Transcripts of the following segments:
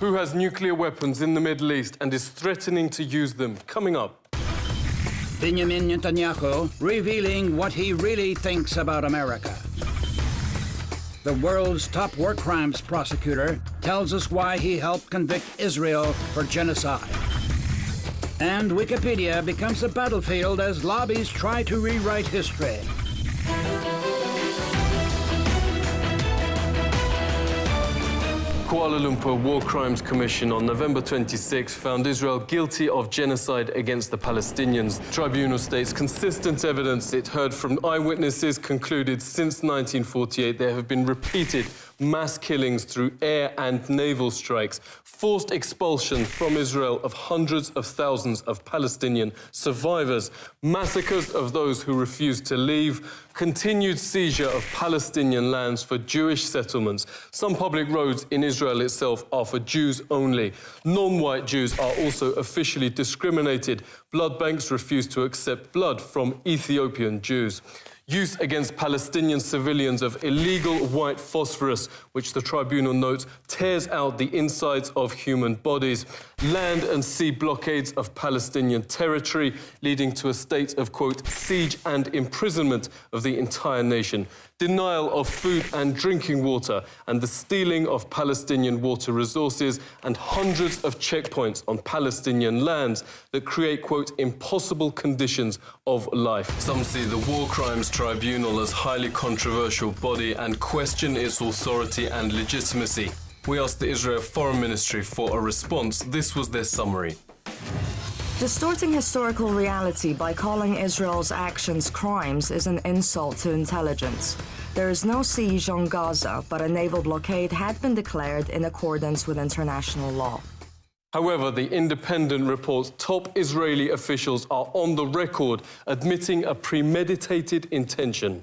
Who has nuclear weapons in the Middle East and is threatening to use them? Coming up. Benjamin Netanyahu revealing what he really thinks about America. The world's top war crimes prosecutor tells us why he helped convict Israel for genocide. And Wikipedia becomes a battlefield as lobbies try to rewrite history. Kuala Lumpur War Crimes Commission on November 26 found Israel guilty of genocide against the Palestinians. Tribunal states consistent evidence it heard from eyewitnesses concluded since 1948 there have been repeated mass killings through air and naval strikes, forced expulsion from Israel of hundreds of thousands of Palestinian survivors, massacres of those who refused to leave, continued seizure of Palestinian lands for Jewish settlements. Some public roads in Israel itself are for Jews only. Non-white Jews are also officially discriminated. Blood banks refuse to accept blood from Ethiopian Jews use against Palestinian civilians of illegal white phosphorus, which the tribunal notes tears out the insides of human bodies, land and sea blockades of Palestinian territory, leading to a state of, quote, siege and imprisonment of the entire nation, denial of food and drinking water, and the stealing of Palestinian water resources, and hundreds of checkpoints on Palestinian lands that create, quote, impossible conditions of life. Some see the War Crimes Tribunal as a highly controversial body and question its authority and legitimacy. We asked the Israel Foreign Ministry for a response. This was their summary. Distorting historical reality by calling Israel's actions crimes is an insult to intelligence. There is no siege on Gaza, but a naval blockade had been declared in accordance with international law. However, the independent reports top Israeli officials are on the record admitting a premeditated intention.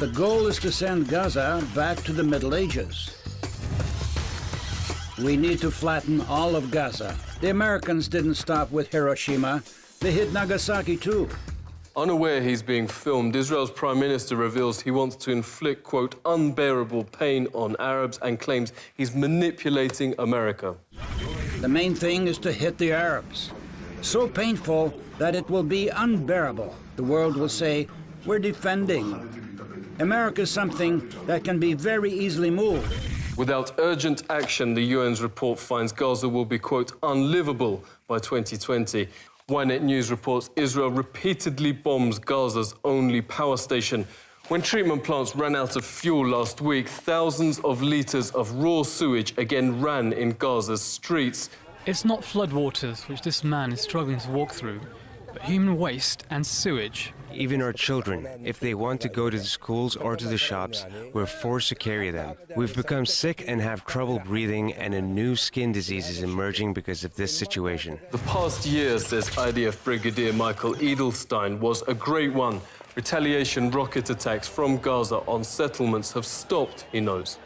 The goal is to send Gaza back to the Middle Ages. We need to flatten all of Gaza. The Americans didn't stop with Hiroshima. They hit Nagasaki too. Unaware he's being filmed, Israel's prime minister reveals he wants to inflict, quote, unbearable pain on Arabs and claims he's manipulating America. The main thing is to hit the Arabs. So painful that it will be unbearable. The world will say, we're defending. America is something that can be very easily moved. Without urgent action, the UN's report finds Gaza will be, quote, unlivable by 2020. Ynet News reports Israel repeatedly bombs Gaza's only power station. When treatment plants ran out of fuel last week, thousands of litres of raw sewage again ran in Gaza's streets. It's not floodwaters which this man is struggling to walk through, human waste and sewage even our children, if they want to go to the schools or to the shops, we're forced to carry them. We've become sick and have trouble breathing, and a new skin disease is emerging because of this situation. The past year, says IDF Brigadier Michael Edelstein, was a great one. Retaliation rocket attacks from Gaza on settlements have stopped, he knows.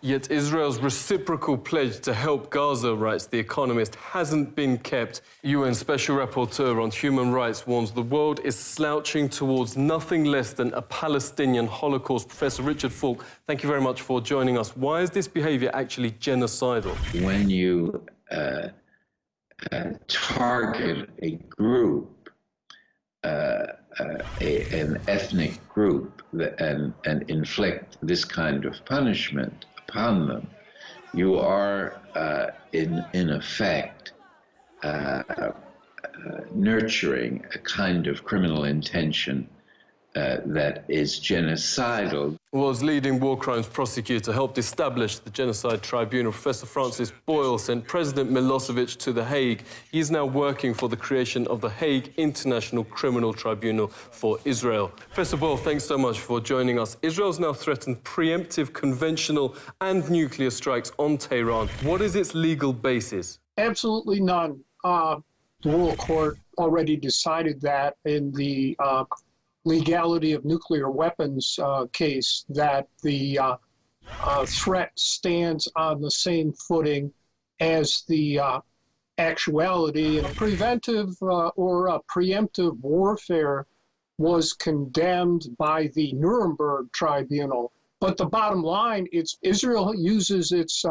Yet Israel's reciprocal pledge to help Gaza, writes The Economist, hasn't been kept. UN Special Rapporteur on Human Rights warns the world is slouching towards nothing less than a Palestinian Holocaust. Professor Richard Falk, thank you very much for joining us. Why is this behavior actually genocidal? When you uh, uh, target a group, uh, uh a, an ethnic group, and, and inflict this kind of punishment, upon them, you are uh, in, in effect uh, uh, nurturing a kind of criminal intention uh, that is genocidal. Was leading war crimes prosecutor helped establish the Genocide Tribunal. Professor Francis Boyle sent President Milosevic to The Hague. He is now working for the creation of the Hague International Criminal Tribunal for Israel. Professor Boyle, thanks so much for joining us. Israel's now threatened preemptive conventional and nuclear strikes on Tehran. What is its legal basis? Absolutely none. Uh, the World Court already decided that in the uh, legality of nuclear weapons uh, case that the uh, uh, threat stands on the same footing as the uh, actuality. And preventive uh, or uh, preemptive warfare was condemned by the Nuremberg Tribunal. But the bottom line, it's Israel uses its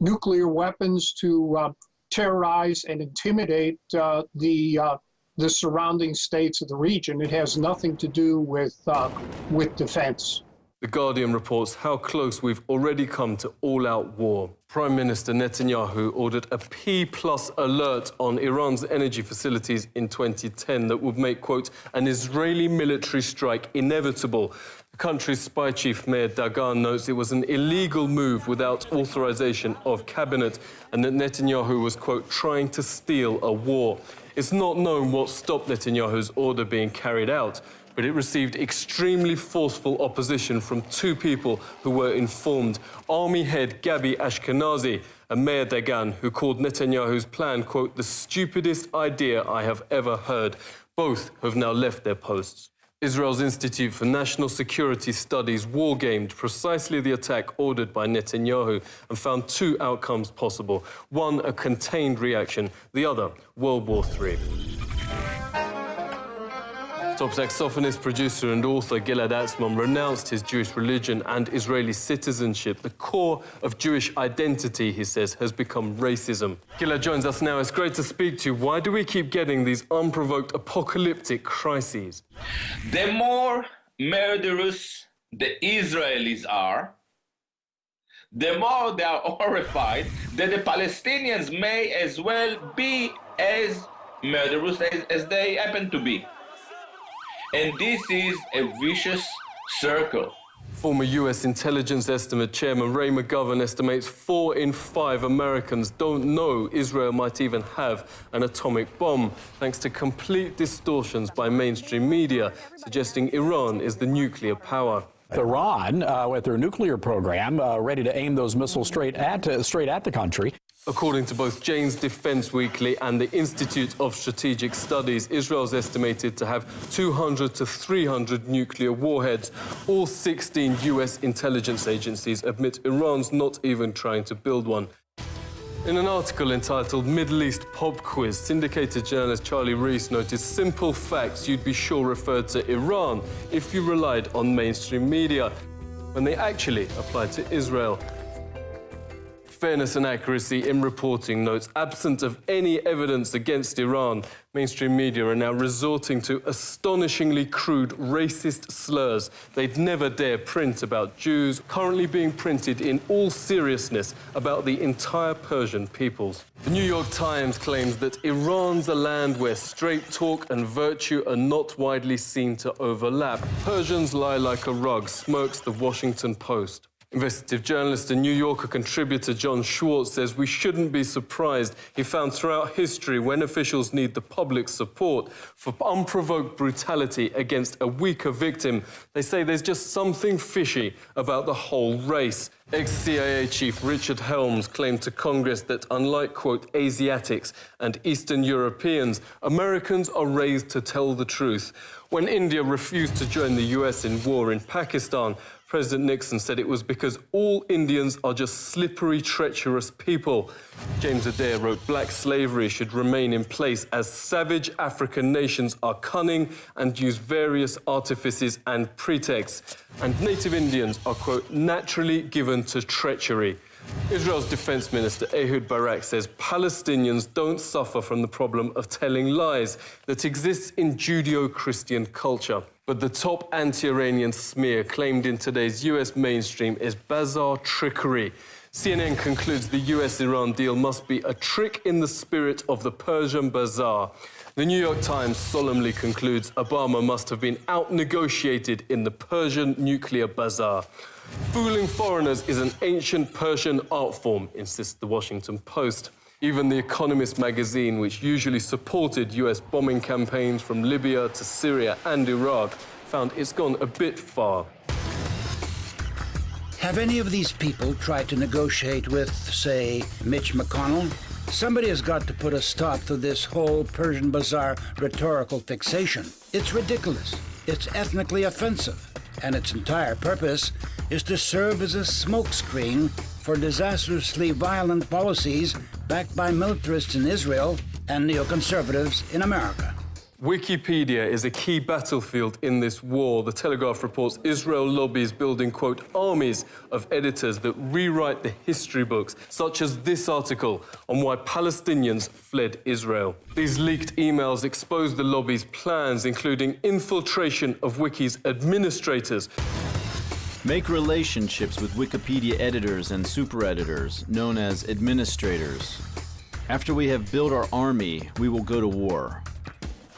nuclear weapons to uh, terrorize and intimidate uh, the uh, the surrounding states of the region. It has nothing to do with uh, with defense. The Guardian reports how close we've already come to all-out war. Prime Minister Netanyahu ordered a P-plus alert on Iran's energy facilities in 2010 that would make, quote, an Israeli military strike inevitable. The country's spy chief, Meir Dagan, notes it was an illegal move without authorization of cabinet and that Netanyahu was, quote, trying to steal a war. It's not known what stopped Netanyahu's order being carried out but it received extremely forceful opposition from two people who were informed. Army head Gabi Ashkenazi and Meir Dagan, who called Netanyahu's plan, quote, the stupidest idea I have ever heard. Both have now left their posts. Israel's Institute for National Security Studies wargamed precisely the attack ordered by Netanyahu and found two outcomes possible. One, a contained reaction, the other, World War III. Top saxophonist, producer, and author Gilad Atzmon renounced his Jewish religion and Israeli citizenship. The core of Jewish identity, he says, has become racism. Gilad joins us now. It's great to speak to you. Why do we keep getting these unprovoked apocalyptic crises? The more murderous the Israelis are, the more they are horrified that the Palestinians may as well be as murderous as, as they happen to be. And this is a vicious circle. Former U.S. intelligence estimate chairman Ray McGovern estimates four in five Americans don't know Israel might even have an atomic bomb, thanks to complete distortions by mainstream media, suggesting Iran is the nuclear power. Iran, uh, with their nuclear program, uh, ready to aim those missiles straight at uh, straight at the country. According to both Jane's Defense Weekly and the Institute of Strategic Studies, Israel is estimated to have 200 to 300 nuclear warheads. All 16 US intelligence agencies admit Iran's not even trying to build one. In an article entitled Middle East Pop Quiz, syndicated journalist Charley Reese noticed simple facts you'd be sure referred to Iran if you relied on mainstream media, when they actually applied to Israel fairness and accuracy in reporting notes, absent of any evidence against Iran, mainstream media are now resorting to astonishingly crude racist slurs they'd never dare print about Jews, currently being printed in all seriousness about the entire Persian peoples. The New York Times claims that Iran's a land where straight talk and virtue are not widely seen to overlap. Persians lie like a rug, smirks the Washington Post. Investigative journalist and New Yorker contributor Jon Schwarz says we shouldn't be surprised he found throughout history when officials need the public's support for unprovoked brutality against a weaker victim, they say there's just something fishy about the whole race. Ex-CIA chief Richard Helms claimed to Congress that unlike, quote, Asiatics and Eastern Europeans, Americans are raised to tell the truth. When India refused to join the US in war in Pakistan, President Nixon said it was because all Indians are just slippery, treacherous people. James Adair wrote black slavery should remain in place as savage African nations are cunning and use various artifices and pretexts. And native Indians are, quote, naturally given to treachery. Israel's defense minister Ehud Barak says Palestinians don't suffer from the problem of telling lies that exists in Judeo-Christian culture. But the top anti-Iranian smear claimed in today's US mainstream is bazaar trickery. CNN concludes the US-Iran deal must be a trick in the spirit of the Persian bazaar. The New York Times solemnly concludes Obama must have been out-negotiated in the Persian nuclear bazaar. Fooling foreigners is an ancient Persian art form, insists the Washington Post. Even The Economist magazine, which usually supported US bombing campaigns from Libya to Syria and Iraq, found it's gone a bit far. Have any of these people tried to negotiate with, say, Mitch McConnell? Somebody has got to put a stop to this whole Persian bazaar rhetorical fixation. It's ridiculous. It's ethnically offensive. And its entire purpose is to serve as a smokescreen for disastrously violent policies backed by militarists in Israel and neoconservatives in America. Wikipedia is a key battlefield in this war. The Telegraph reports Israel lobbies building, quote, armies of editors that rewrite the history books, such as this article on why Palestinians fled Israel. These leaked emails expose the lobby's plans, including infiltration of Wiki's administrators. Make relationships with Wikipedia editors and super editors, known as administrators. After we have built our army, we will go to war.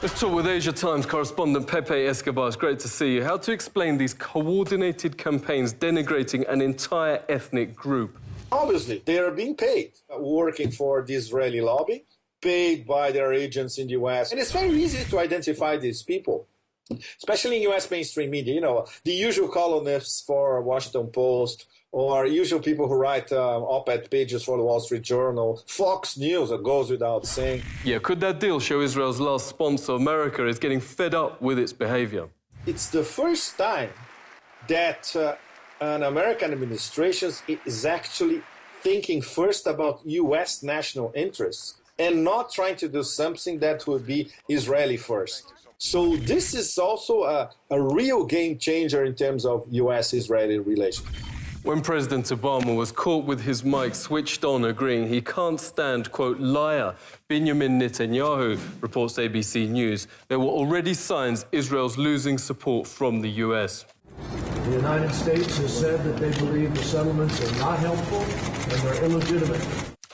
Let's talk with Asia Times correspondent Pepe Escobar. It's great to see you. How to explain these coordinated campaigns denigrating an entire ethnic group? Obviously, they are being paid, uh, working for the Israeli lobby, paid by their agents in the US. And it's very easy to identify these people, especially in US mainstream media. You know, the usual columnists for Washington Post, or usual people who write uh, op-ed pages for the Wall Street Journal, Fox News, it goes without saying. Yeah, could that deal show Israel's last sponsor, America, is getting fed up with its behavior? It's the first time that uh, an American administration is actually thinking first about U.S. national interests and not trying to do something that would be Israeli first. So this is also a, a real game changer in terms of U.S.-Israeli relations. When President Obama was caught with his mic switched on agreeing he can't stand, quote, liar Benjamin Netanyahu, reports ABC News, there were already signs Israel's losing support from the U.S. The United States has said that they believe the settlements are not helpful and they're illegitimate.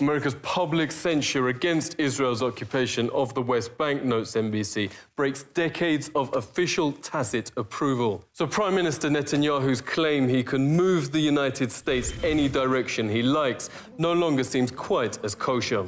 America's public censure against Israel's occupation of the West Bank, notes NBC, breaks decades of official tacit approval. So Prime Minister Netanyahu's claim he can move the United States any direction he likes no longer seems quite as kosher.